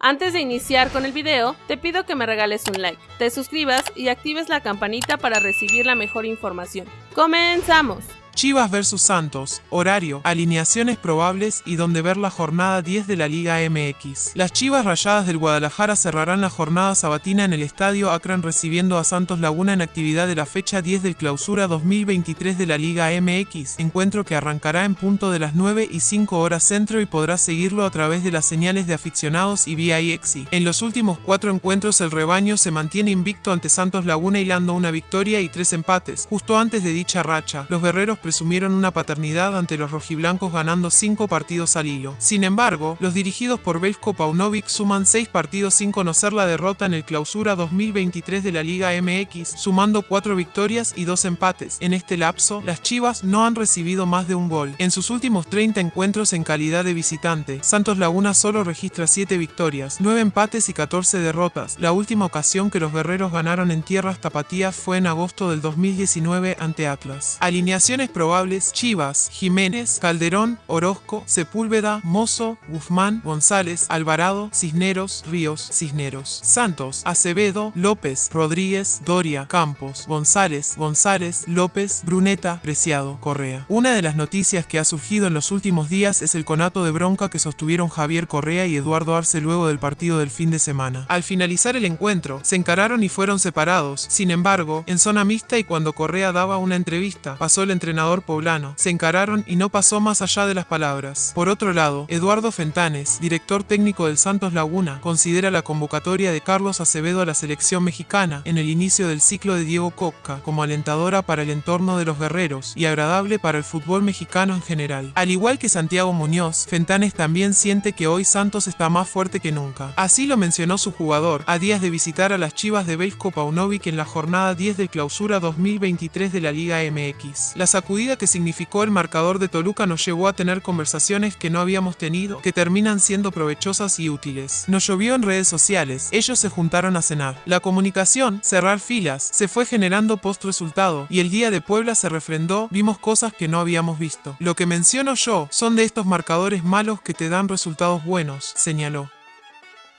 Antes de iniciar con el video, te pido que me regales un like, te suscribas y actives la campanita para recibir la mejor información. ¡Comenzamos! Chivas vs Santos, horario, alineaciones probables y donde ver la jornada 10 de la Liga MX. Las Chivas Rayadas del Guadalajara cerrarán la jornada sabatina en el Estadio Akron recibiendo a Santos Laguna en actividad de la fecha 10 del clausura 2023 de la Liga MX, encuentro que arrancará en punto de las 9 y 5 horas centro y podrás seguirlo a través de las señales de aficionados y vía IEXI. En los últimos cuatro encuentros el rebaño se mantiene invicto ante Santos Laguna hilando una victoria y tres empates. Justo antes de dicha racha, los guerreros presumieron una paternidad ante los rojiblancos ganando 5 partidos al hilo. Sin embargo, los dirigidos por Belko Paunovic suman 6 partidos sin conocer la derrota en el clausura 2023 de la Liga MX, sumando 4 victorias y 2 empates. En este lapso, las Chivas no han recibido más de un gol. En sus últimos 30 encuentros en calidad de visitante, Santos Laguna solo registra 7 victorias, 9 empates y 14 derrotas. La última ocasión que los guerreros ganaron en tierras tapatías fue en agosto del 2019 ante Atlas. Alineaciones probables, Chivas, Jiménez, Calderón, Orozco, Sepúlveda, Mozo, Guzmán, González, Alvarado, Cisneros, Ríos, Cisneros. Santos, Acevedo, López, Rodríguez, Doria, Campos, González, González, López, Bruneta, Preciado, Correa. Una de las noticias que ha surgido en los últimos días es el conato de bronca que sostuvieron Javier Correa y Eduardo Arce luego del partido del fin de semana. Al finalizar el encuentro, se encararon y fueron separados. Sin embargo, en zona mixta y cuando Correa daba una entrevista, pasó el entrenador poblano. Se encararon y no pasó más allá de las palabras. Por otro lado, Eduardo Fentanes, director técnico del Santos Laguna, considera la convocatoria de Carlos Acevedo a la selección mexicana en el inicio del ciclo de Diego Coca como alentadora para el entorno de los guerreros y agradable para el fútbol mexicano en general. Al igual que Santiago Muñoz, Fentanes también siente que hoy Santos está más fuerte que nunca. Así lo mencionó su jugador, a días de visitar a las Chivas de Belko Paunovic en la jornada 10 de clausura 2023 de la Liga MX. La sacudida que significó el marcador de Toluca nos llevó a tener conversaciones que no habíamos tenido, que terminan siendo provechosas y útiles. Nos llovió en redes sociales, ellos se juntaron a cenar. La comunicación, cerrar filas, se fue generando post resultado, y el día de Puebla se refrendó, vimos cosas que no habíamos visto. Lo que menciono yo son de estos marcadores malos que te dan resultados buenos, señaló.